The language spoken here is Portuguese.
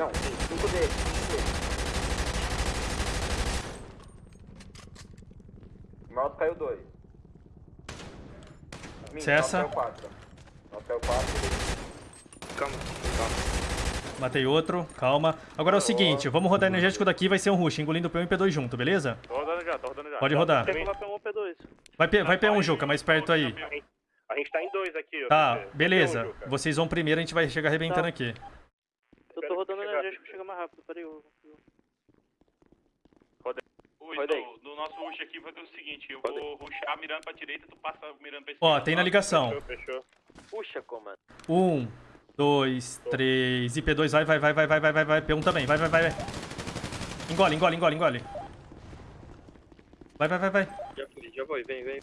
Não, sim, 5 deles, 5 deles. Nosso caiu 2. Cessa. Nosso caiu 4. Nosso caiu 4. Calma, calma. Matei outro, calma. Agora é o seguinte, vamos rodar energético daqui, vai ser um rush, engolindo o P1 e P2 junto, beleza? Tô rodando já, tô rodando já. Pode rodar. Tem lá P1 P2. Vai, P, vai P1, Juca, mais perto aí. A gente tá em dois aqui, ó. Tá, P1, beleza. Vocês vão primeiro, a gente vai chegar arrebentando Tá. aqui. Tô rodando energético, chega mais rápido, peraí. eu- Ui, Roda aí. do, do nosso rush aqui vai ter o seguinte, eu vou rushar mirando pra direita, tu passa mirando pra esquerda. Ó, tem na ligação. Fechou, fechou. Puxa, comando. Um, dois, três, e P2 vai, vai, vai, vai, vai, vai, vai, vai, P1 também, vai, vai, vai, vai. Engole, engole, engole, engole. Vai, vai, vai, vai. Já fui, já foi, vem, vem.